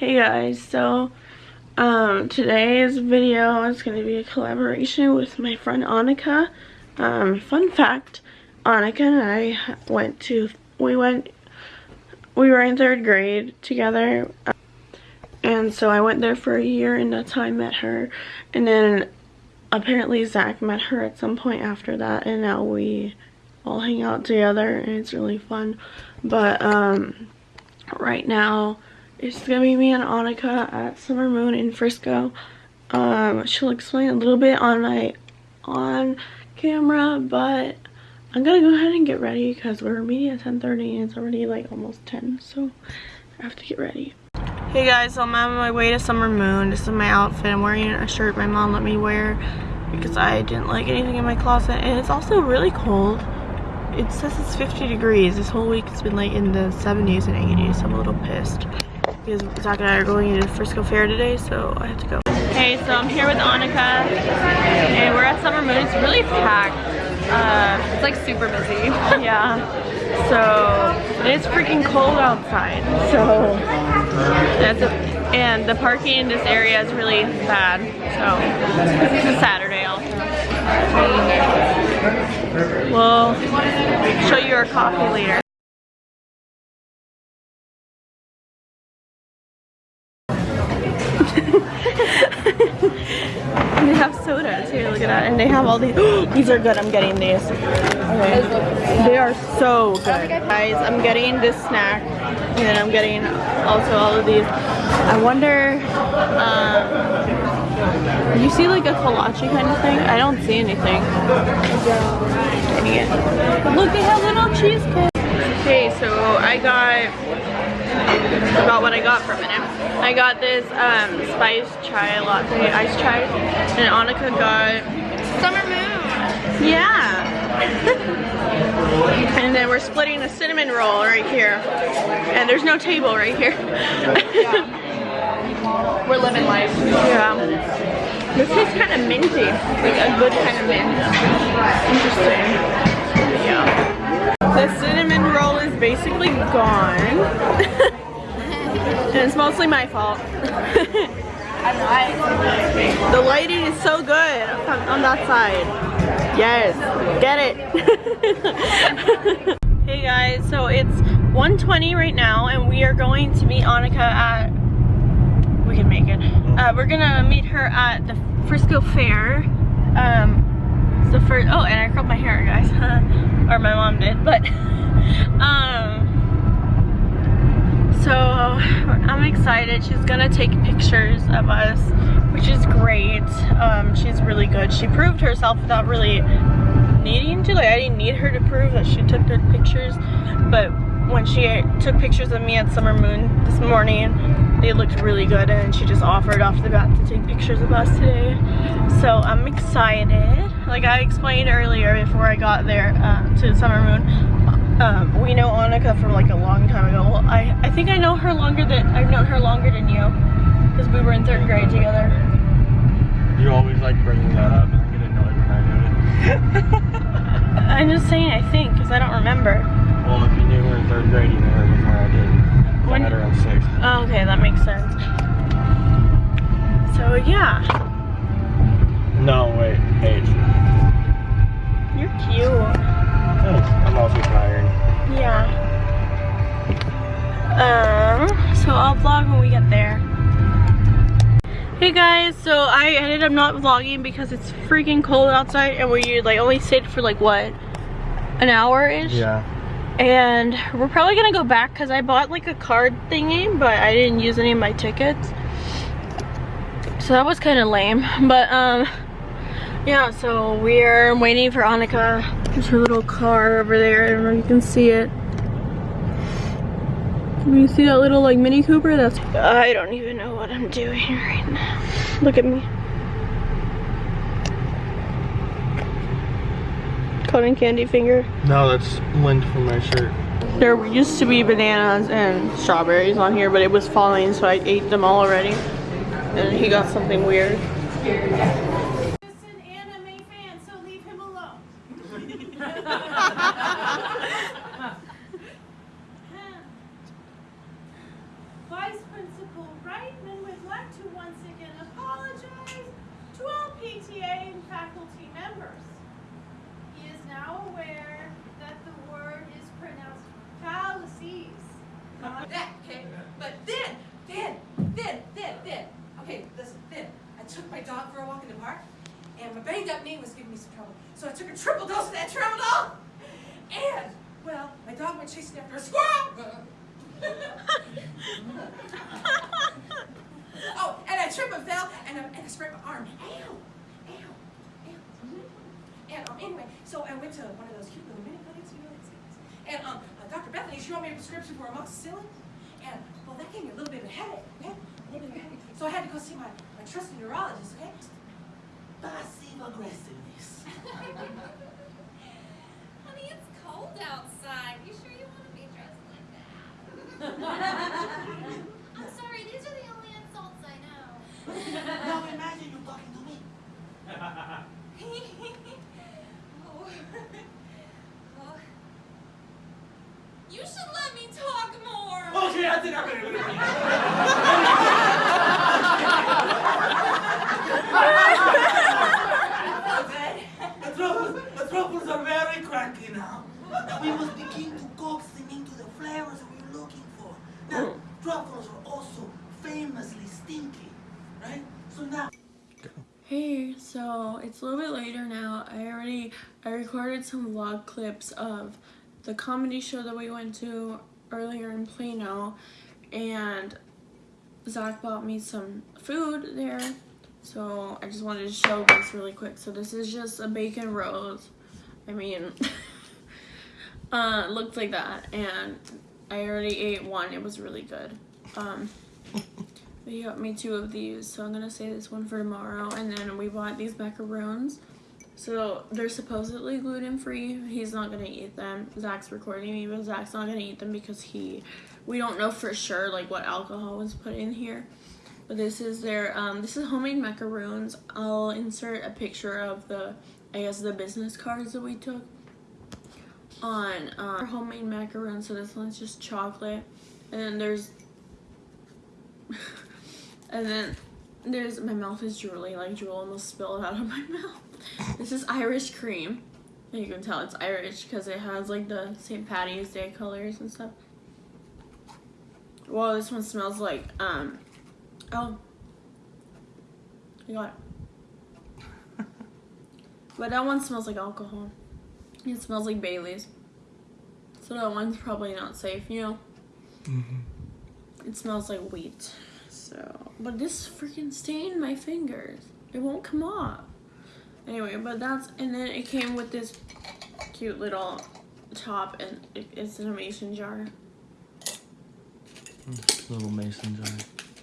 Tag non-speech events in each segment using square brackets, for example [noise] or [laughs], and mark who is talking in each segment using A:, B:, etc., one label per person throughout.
A: Hey guys, so um, today's video is going to be a collaboration with my friend Annika. Um, fun fact, Annika and I went to, we went, we were in third grade together. and so I went there for a year and that's how I met her. And then apparently Zach met her at some point after that and now we all hang out together and it's really fun. But um, right now, it's gonna be me and Annika at Summer Moon in Frisco. Um, she'll explain a little bit on my on camera, but I'm gonna go ahead and get ready because we're meeting at 10:30 and it's already like almost 10, so I have to get ready. Hey guys, so I'm on my way to Summer Moon. This is my outfit. I'm wearing a shirt my mom let me wear because I didn't like anything in my closet, and it's also really cold. It says it's 50 degrees. This whole week it's been like in the 70s and 80s. I'm a little pissed because Zach and I are going to the Frisco Fair today, so I have to go. Hey, so I'm here with Annika, and we're at Summer Moon. It's really packed.
B: Uh, it's like super busy. [laughs]
A: yeah. So it's freaking cold outside. So that's a, and the parking in this area is really bad. So it's a Saturday also. We'll show you our coffee later. They have soda too, look at that. And they have all these. [gasps] these are good, I'm getting these. Okay. They are so good. Guys, I'm getting this snack. And then I'm getting also all of these. I wonder, um, you see like a kolache kind of thing? I don't see anything. Look, they have little cheesecake. Okay, so I got about what I got for a minute. I got this um, spiced chai latte, iced chai, and Annika got
B: Summer Moon.
A: Yeah. [laughs] and then we're splitting a cinnamon roll right here. And there's no table right here. [laughs]
B: we're living life.
A: Yeah. This tastes kind of minty. Like a good kind of mint. Interesting. Yeah. The cinnamon is basically gone. and it's mostly my fault. the lighting is so good on, that side. Yes, get it. [laughs] hey guys, so it's 1.20 right now and we are going to meet Annika at, we can make it. Uh, we're gonna meet her at the Frisco Fair. Um, the first, oh, and I curled my hair, guys. [laughs] or my mom did, but, [laughs] um, so I'm excited. She's gonna take pictures of us, which is great. Um, she's really good. She proved herself without really needing to. Like I didn't need her to prove that she took good pictures, but when she took pictures of me at Summer Moon this morning, they looked really good and she just offered off the bat to take pictures of us today. So I'm excited. Like I explained earlier before I got there uh, to Summer Moon, um, we know Annika from like a long time ago. Well, I, I think I know her longer than, I've known her longer than you. Because we were in third grade together.
C: You always like bringing that up and I get annoyed when I do it.
A: I'm just saying I think, because I don't remember.
C: Well, if you knew her in third grade, you knew her before I did. When, I met her in sixth.
A: Oh, okay, that makes sense. So, yeah.
C: No, wait, age.
A: You're cute.
C: I'm also tired.
A: Yeah. Um, so I'll vlog when we get there. Hey guys, so I ended up not vlogging because it's freaking cold outside and we like only stayed for like what? An hour-ish?
C: Yeah.
A: And we're probably gonna go back because I bought like a card thingy, but I didn't use any of my tickets. So that was kind of lame. But um, yeah, so we're waiting for Annika. There's her little car over there. I don't know if you can see it. Can you see that little like Mini Cooper? That's I don't even know what I'm doing right now. Look at me. Cotton candy finger.
C: No, that's lint from my shirt.
A: There used to be bananas and strawberries on here, but it was falling, so I ate them all already. And he got something weird.
D: Vice Principal Reitman
E: would like to once again apologize to all PTA and faculty members. He is
D: now aware that the word is pronounced fallacies.
F: That, okay? But then, then, then, then, then, okay, listen, then, I took my dog for a walk in the park, and my banged up knee was giving me some trouble. So I took a triple dose of that tramadol, and, well, my dog went chasing after a squirrel oh, and I tripped and fell, and I, and I sprained my arm. Ow, ow, ow. And um, anyway, so I went to one of those cute little mini clinics, you know. And um, uh, Dr. Bethany, she wrote me a prescription for amoxicillin. And, well, that gave me a little bit of a headache, okay? A little bit of a headache. So I had to go see my, my trusted neurologist, okay?
G: Passive aggressiveness.
D: Honey, it's cold outside. You sure you want to be dressed like that? I'm sorry, these are the only insults I know.
G: now imagine you talking to me.
D: Oh. Oh. You should let me talk more.
G: Okay, I think I'm gonna The truffles, the truffles are very cranky now. And we must begin to coax them into the flavors we're looking for. Now, oh. truffles are also famously stinky, right? So now.
A: Hey, so it's a little bit later now. I already I recorded some vlog clips of the comedy show that we went to earlier in Plano and Zach bought me some food there. So I just wanted to show this really quick. So this is just a bacon rose. I mean [laughs] uh looked like that and I already ate one. It was really good. Um [laughs] he got me two of these, so I'm gonna save this one for tomorrow. And then we bought these macaroons. So they're supposedly gluten free. He's not gonna eat them. Zach's recording me, but Zach's not gonna eat them because he, we don't know for sure like what alcohol was put in here. But this is their, um, this is homemade macaroons. I'll insert a picture of the, I guess the business cards that we took on um, homemade macaroons. So this one's just chocolate, and then there's [laughs] and then there's my mouth is drooling like drool almost spilled out of my [laughs] mouth. This is Irish cream. And you can tell it's Irish because it has like the St. Patty's Day colors and stuff. Well, this one smells like um oh you got it. [laughs] but that one smells like alcohol. It smells like Bailey's. So that one's probably not safe, you know. It smells like wheat. So, but this freaking stained my fingers. It won't come off. Anyway, but that's, and then it came with this cute little top and it, it's in a mason jar.
C: Little mason jar.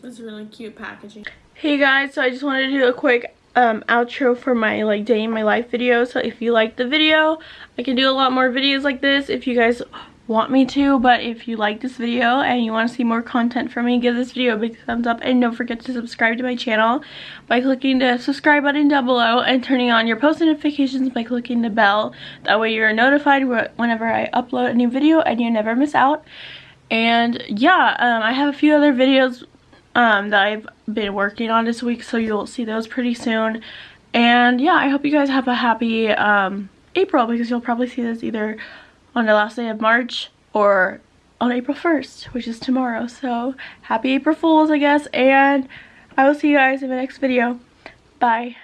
A: It's really cute packaging. Hey guys, so I just wanted to do a quick um, outro for my like day in my life video. So if you like the video, I can do a lot more videos like this if you guys want me to. But if you like this video and you want to see more content from me, give this video a big thumbs up. And don't forget to subscribe to my channel by clicking the subscribe button down below and turning on your post notifications by clicking the bell. That way you're notified whenever I upload a new video and you never miss out. And yeah, um, I have a few other videos um, that I've been working on this week, so you'll see those pretty soon. And yeah, I hope you guys have a happy um, April because you'll probably see this either on the last day of March or on April 1st, which is tomorrow. So happy April Fools, I guess, and I will see you guys in the next video. Bye.